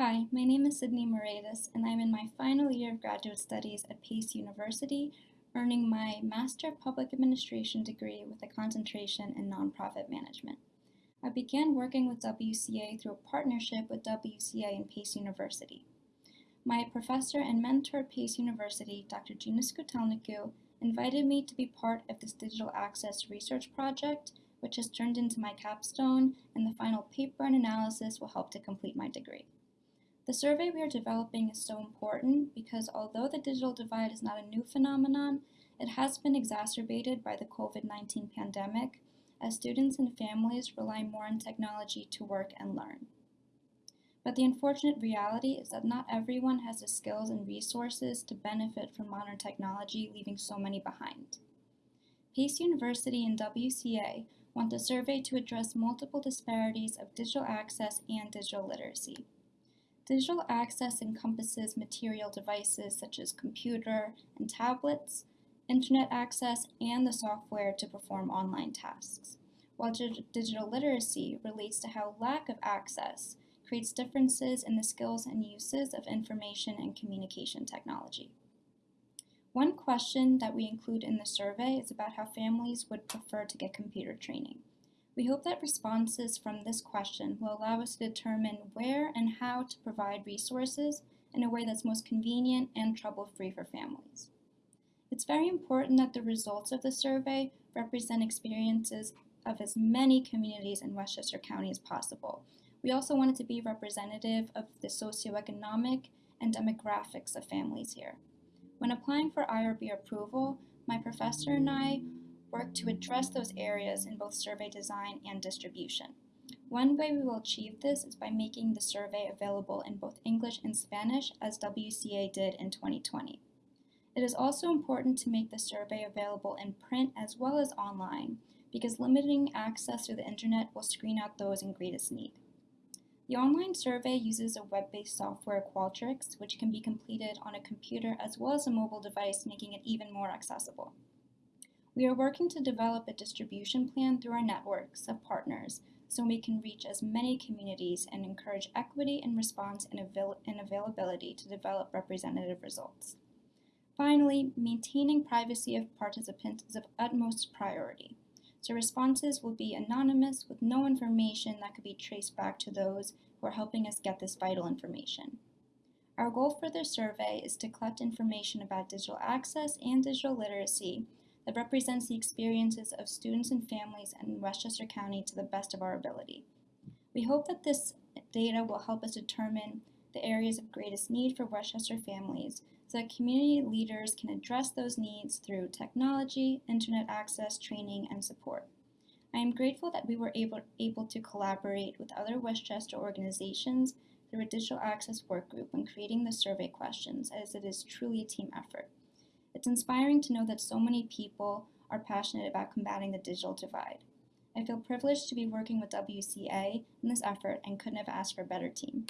Hi, my name is Sydney Moratis, and I'm in my final year of graduate studies at Pace University, earning my Master of Public Administration degree with a concentration in nonprofit management. I began working with WCA through a partnership with WCA and Pace University. My professor and mentor at Pace University, Dr. Gina Scutelnicu, invited me to be part of this digital access research project, which has turned into my capstone, and the final paper and analysis will help to complete my degree. The survey we are developing is so important because although the digital divide is not a new phenomenon, it has been exacerbated by the COVID-19 pandemic as students and families rely more on technology to work and learn. But the unfortunate reality is that not everyone has the skills and resources to benefit from modern technology, leaving so many behind. Pace University and WCA want the survey to address multiple disparities of digital access and digital literacy. Digital access encompasses material devices such as computer and tablets, internet access, and the software to perform online tasks, while digital literacy relates to how lack of access creates differences in the skills and uses of information and communication technology. One question that we include in the survey is about how families would prefer to get computer training. We hope that responses from this question will allow us to determine where and how to provide resources in a way that's most convenient and trouble-free for families. It's very important that the results of the survey represent experiences of as many communities in Westchester County as possible. We also want it to be representative of the socioeconomic and demographics of families here. When applying for IRB approval, my professor and I work to address those areas in both survey design and distribution. One way we will achieve this is by making the survey available in both English and Spanish as WCA did in 2020. It is also important to make the survey available in print as well as online because limiting access to the internet will screen out those in greatest need. The online survey uses a web-based software Qualtrics, which can be completed on a computer as well as a mobile device, making it even more accessible. We are working to develop a distribution plan through our networks of partners so we can reach as many communities and encourage equity and response and, avail and availability to develop representative results. Finally, maintaining privacy of participants is of utmost priority. So responses will be anonymous with no information that could be traced back to those who are helping us get this vital information. Our goal for this survey is to collect information about digital access and digital literacy that represents the experiences of students and families in Westchester County to the best of our ability. We hope that this data will help us determine the areas of greatest need for Westchester families so that community leaders can address those needs through technology, internet access, training, and support. I am grateful that we were able, able to collaborate with other Westchester organizations through a digital access work group when creating the survey questions, as it is truly a team effort. It's inspiring to know that so many people are passionate about combating the digital divide. I feel privileged to be working with WCA in this effort and couldn't have asked for a better team.